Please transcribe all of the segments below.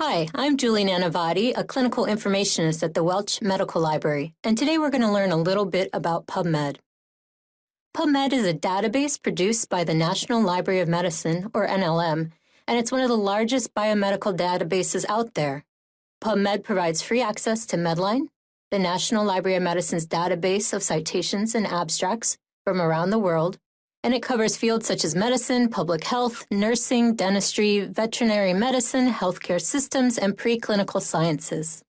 Hi, I'm Julie Nanavati, a clinical informationist at the Welch Medical Library, and today we're going to learn a little bit about PubMed. PubMed is a database produced by the National Library of Medicine, or NLM, and it's one of the largest biomedical databases out there. PubMed provides free access to Medline, the National Library of Medicine's database of citations and abstracts from around the world, and it covers fields such as medicine, public health, nursing, dentistry, veterinary medicine, healthcare systems, and preclinical sciences.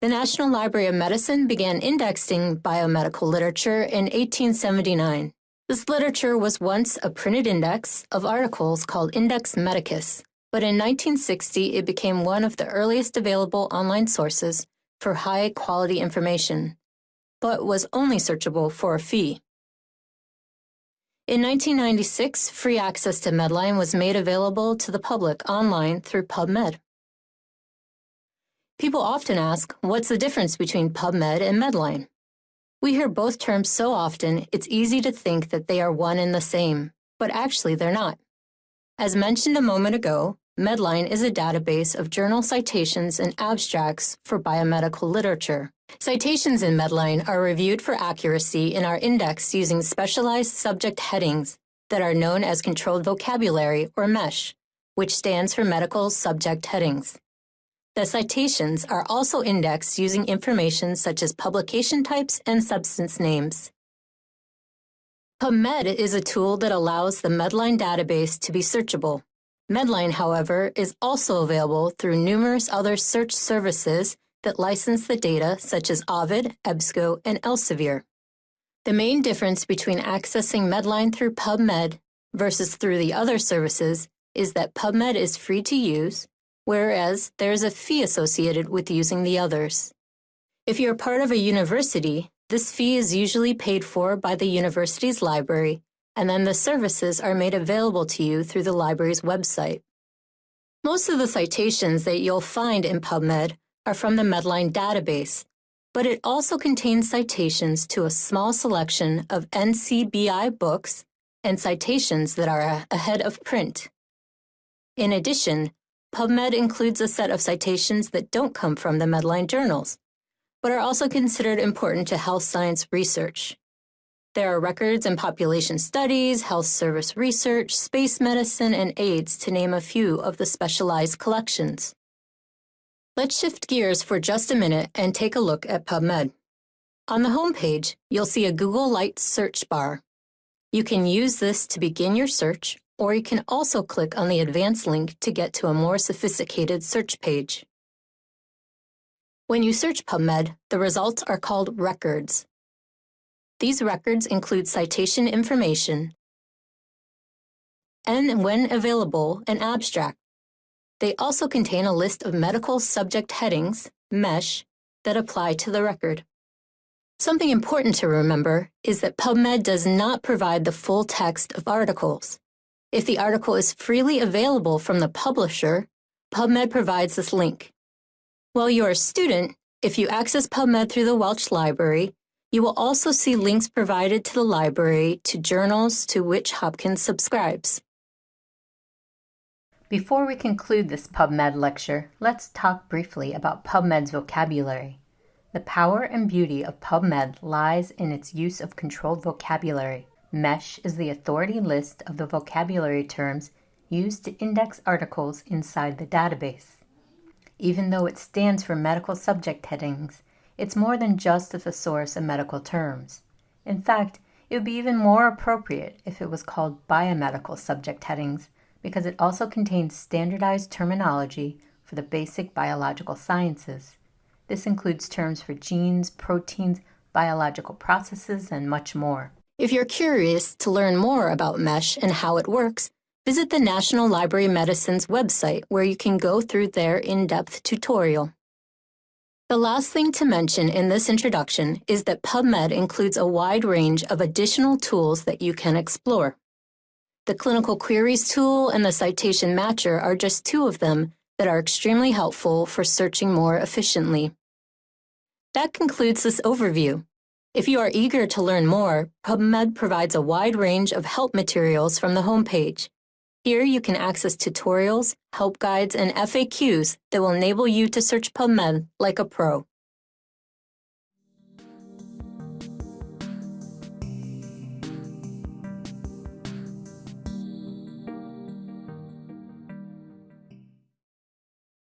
The National Library of Medicine began indexing biomedical literature in 1879. This literature was once a printed index of articles called Index Medicus, but in 1960 it became one of the earliest available online sources for high quality information, but was only searchable for a fee. In 1996, free access to Medline was made available to the public online through PubMed. People often ask, what's the difference between PubMed and Medline? We hear both terms so often, it's easy to think that they are one and the same, but actually they're not. As mentioned a moment ago, Medline is a database of journal citations and abstracts for biomedical literature. Citations in Medline are reviewed for accuracy in our index using specialized subject headings that are known as Controlled Vocabulary, or MESH, which stands for Medical Subject Headings. The citations are also indexed using information such as publication types and substance names. PubMed is a tool that allows the Medline database to be searchable. Medline, however, is also available through numerous other search services that license the data such as Ovid, EBSCO, and Elsevier. The main difference between accessing Medline through PubMed versus through the other services is that PubMed is free to use, whereas there is a fee associated with using the others. If you're part of a university, this fee is usually paid for by the university's library, and then the services are made available to you through the library's website. Most of the citations that you'll find in PubMed are from the Medline database, but it also contains citations to a small selection of NCBI books and citations that are ahead of print. In addition, PubMed includes a set of citations that don't come from the Medline journals, but are also considered important to health science research. There are records in population studies, health service research, space medicine, and AIDS, to name a few of the specialized collections. Let's shift gears for just a minute and take a look at PubMed. On the home page, you'll see a Google Lite search bar. You can use this to begin your search, or you can also click on the advanced link to get to a more sophisticated search page. When you search PubMed, the results are called records. These records include citation information and, when available, an abstract. They also contain a list of medical subject headings, MESH, that apply to the record. Something important to remember is that PubMed does not provide the full text of articles. If the article is freely available from the publisher, PubMed provides this link. While you're a student, if you access PubMed through the Welch Library, you will also see links provided to the library to journals to which Hopkins subscribes. Before we conclude this PubMed lecture, let's talk briefly about PubMed's vocabulary. The power and beauty of PubMed lies in its use of controlled vocabulary. MESH is the authority list of the vocabulary terms used to index articles inside the database. Even though it stands for medical subject headings, it's more than just a thesaurus of medical terms. In fact, it would be even more appropriate if it was called biomedical subject headings because it also contains standardized terminology for the basic biological sciences. This includes terms for genes, proteins, biological processes, and much more. If you're curious to learn more about MESH and how it works, visit the National Library of Medicine's website where you can go through their in-depth tutorial. The last thing to mention in this introduction is that PubMed includes a wide range of additional tools that you can explore. The Clinical Queries tool and the Citation Matcher are just two of them that are extremely helpful for searching more efficiently. That concludes this overview. If you are eager to learn more, PubMed provides a wide range of help materials from the homepage. Here you can access tutorials, help guides, and FAQs that will enable you to search PubMed like a pro.